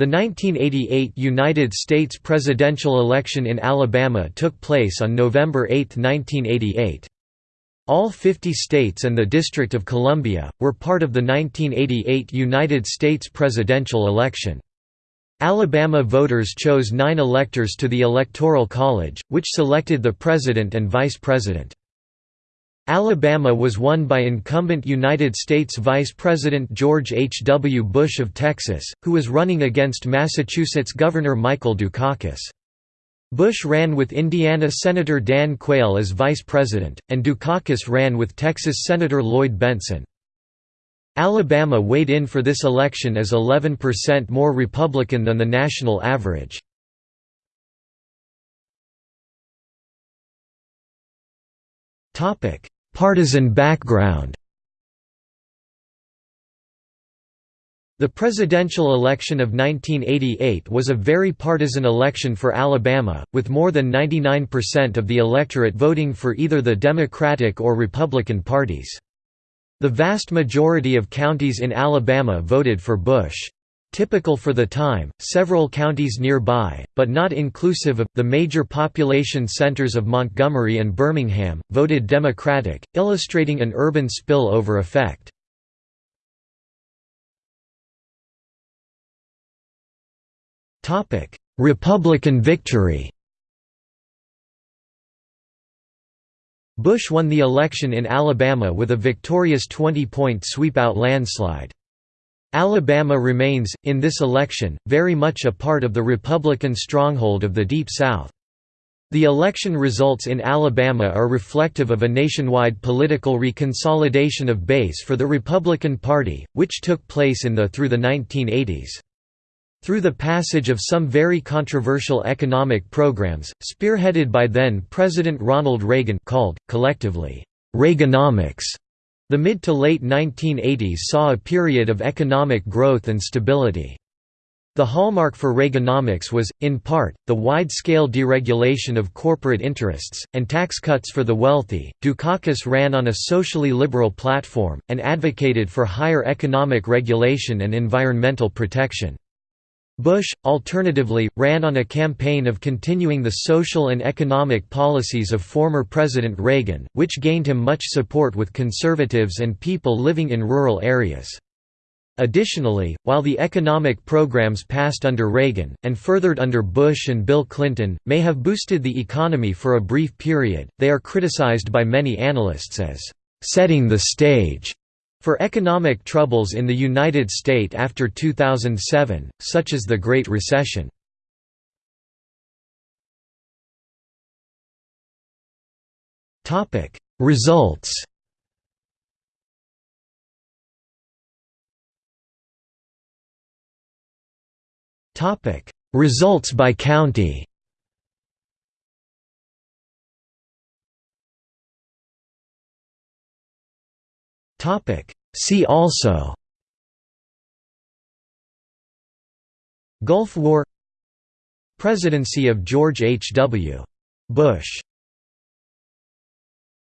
The 1988 United States presidential election in Alabama took place on November 8, 1988. All 50 states and the District of Columbia, were part of the 1988 United States presidential election. Alabama voters chose nine electors to the Electoral College, which selected the president and vice president. Alabama was won by incumbent United States Vice President George H. W. Bush of Texas, who was running against Massachusetts Governor Michael Dukakis. Bush ran with Indiana Senator Dan Quayle as vice president, and Dukakis ran with Texas Senator Lloyd Bentsen. Alabama weighed in for this election as 11% more Republican than the national average. Partisan background The presidential election of 1988 was a very partisan election for Alabama, with more than 99% of the electorate voting for either the Democratic or Republican parties. The vast majority of counties in Alabama voted for Bush. Typical for the time, several counties nearby, but not inclusive of, the major population centers of Montgomery and Birmingham, voted Democratic, illustrating an urban spillover effect. Republican victory Bush won the election in Alabama with a victorious 20-point sweep-out landslide. Alabama remains, in this election, very much a part of the Republican stronghold of the Deep South. The election results in Alabama are reflective of a nationwide political reconsolidation of base for the Republican Party, which took place in the through the 1980s. Through the passage of some very controversial economic programs, spearheaded by then-President Ronald Reagan called, collectively, Reaganomics, the mid to late 1980s saw a period of economic growth and stability. The hallmark for Reaganomics was, in part, the wide-scale deregulation of corporate interests, and tax cuts for the wealthy. Dukakis ran on a socially liberal platform, and advocated for higher economic regulation and environmental protection. Bush, alternatively, ran on a campaign of continuing the social and economic policies of former President Reagan, which gained him much support with conservatives and people living in rural areas. Additionally, while the economic programs passed under Reagan, and furthered under Bush and Bill Clinton, may have boosted the economy for a brief period, they are criticized by many analysts as setting the stage for economic troubles in the United States after 2007, such as the Great Recession. Results Results by county Topic See also Gulf War Presidency of George H. W. Bush